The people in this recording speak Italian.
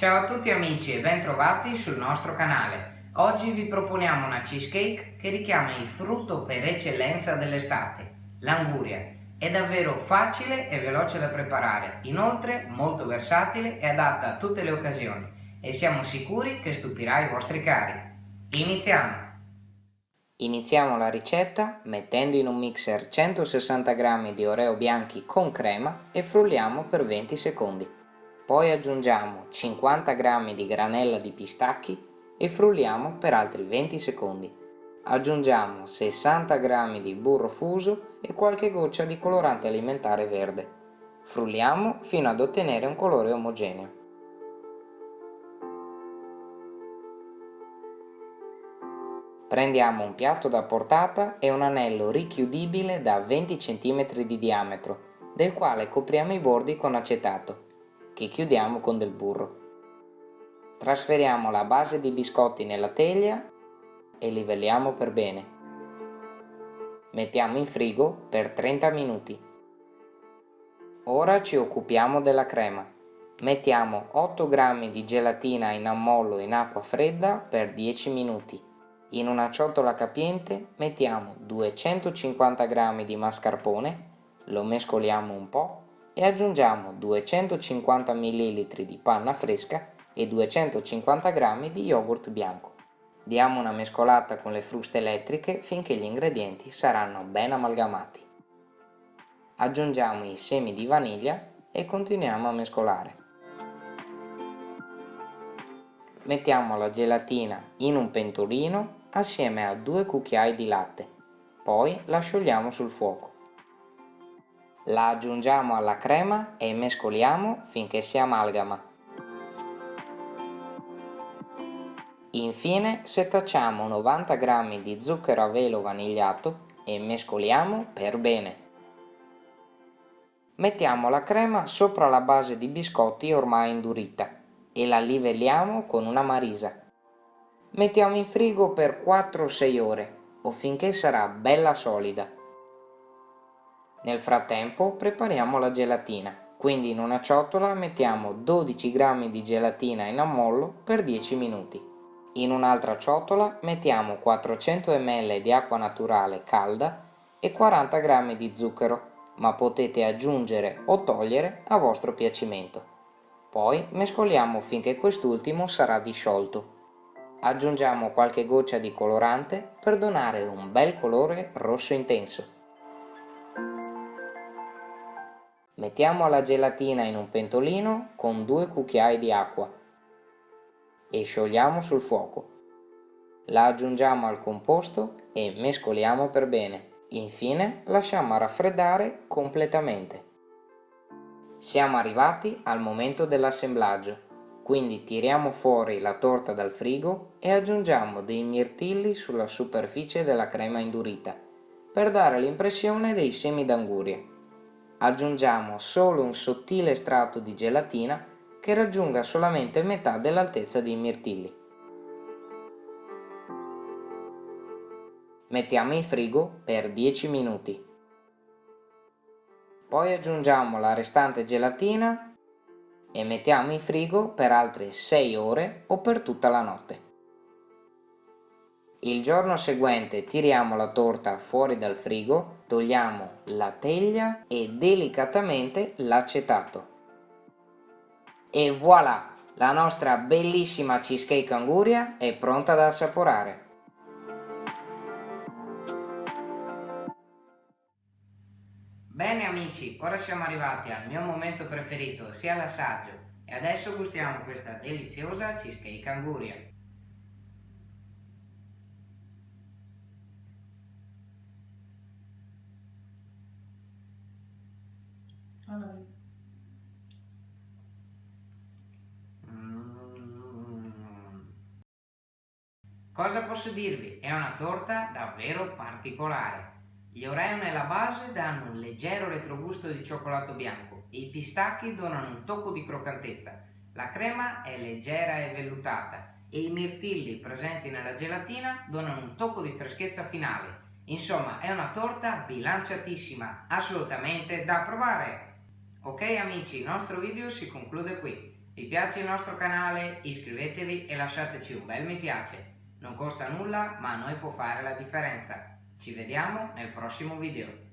Ciao a tutti amici e bentrovati sul nostro canale. Oggi vi proponiamo una cheesecake che richiama il frutto per eccellenza dell'estate, l'anguria. È davvero facile e veloce da preparare, inoltre molto versatile e adatta a tutte le occasioni e siamo sicuri che stupirà i vostri cari. Iniziamo! Iniziamo la ricetta mettendo in un mixer 160 g di oreo bianchi con crema e frulliamo per 20 secondi. Poi aggiungiamo 50 g di granella di pistacchi e frulliamo per altri 20 secondi. Aggiungiamo 60 g di burro fuso e qualche goccia di colorante alimentare verde. Frulliamo fino ad ottenere un colore omogeneo. Prendiamo un piatto da portata e un anello richiudibile da 20 cm di diametro, del quale copriamo i bordi con acetato, che chiudiamo con del burro. Trasferiamo la base di biscotti nella teglia e livelliamo per bene. Mettiamo in frigo per 30 minuti. Ora ci occupiamo della crema. Mettiamo 8 g di gelatina in ammollo in acqua fredda per 10 minuti in una ciotola capiente mettiamo 250 g di mascarpone, lo mescoliamo un po' e aggiungiamo 250 ml di panna fresca e 250 g di yogurt bianco. Diamo una mescolata con le fruste elettriche finché gli ingredienti saranno ben amalgamati. Aggiungiamo i semi di vaniglia e continuiamo a mescolare. Mettiamo la gelatina in un pentolino assieme a due cucchiai di latte, poi la sciogliamo sul fuoco. La aggiungiamo alla crema e mescoliamo finché si amalgama. Infine setacciamo 90 g di zucchero a velo vanigliato e mescoliamo per bene. Mettiamo la crema sopra la base di biscotti ormai indurita e la livelliamo con una marisa. Mettiamo in frigo per 4-6 ore o finché sarà bella solida. Nel frattempo prepariamo la gelatina, quindi in una ciotola mettiamo 12 g di gelatina in ammollo per 10 minuti. In un'altra ciotola mettiamo 400 ml di acqua naturale calda e 40 g di zucchero, ma potete aggiungere o togliere a vostro piacimento. Poi mescoliamo finché quest'ultimo sarà disciolto. Aggiungiamo qualche goccia di colorante per donare un bel colore rosso intenso. Mettiamo la gelatina in un pentolino con due cucchiai di acqua e sciogliamo sul fuoco. La aggiungiamo al composto e mescoliamo per bene. Infine lasciamo raffreddare completamente. Siamo arrivati al momento dell'assemblaggio. Quindi tiriamo fuori la torta dal frigo e aggiungiamo dei mirtilli sulla superficie della crema indurita per dare l'impressione dei semi d'anguria. Aggiungiamo solo un sottile strato di gelatina che raggiunga solamente metà dell'altezza dei mirtilli. Mettiamo in frigo per 10 minuti. Poi aggiungiamo la restante gelatina e mettiamo in frigo per altre 6 ore o per tutta la notte. Il giorno seguente tiriamo la torta fuori dal frigo, togliamo la teglia e delicatamente l'acetato. E voilà! La nostra bellissima cheesecake anguria è pronta da assaporare. Bene amici, ora siamo arrivati al mio momento preferito, sia l'assaggio, e adesso gustiamo questa deliziosa cheesecake anguria. Cosa posso dirvi? È una torta davvero particolare. Gli Oreo nella base danno un leggero retrogusto di cioccolato bianco i pistacchi donano un tocco di croccantezza. La crema è leggera e vellutata e i mirtilli presenti nella gelatina donano un tocco di freschezza finale. Insomma, è una torta bilanciatissima, assolutamente da provare! Ok amici, il nostro video si conclude qui. Vi piace il nostro canale? Iscrivetevi e lasciateci un bel mi piace. Non costa nulla ma a noi può fare la differenza. Ci vediamo nel prossimo video.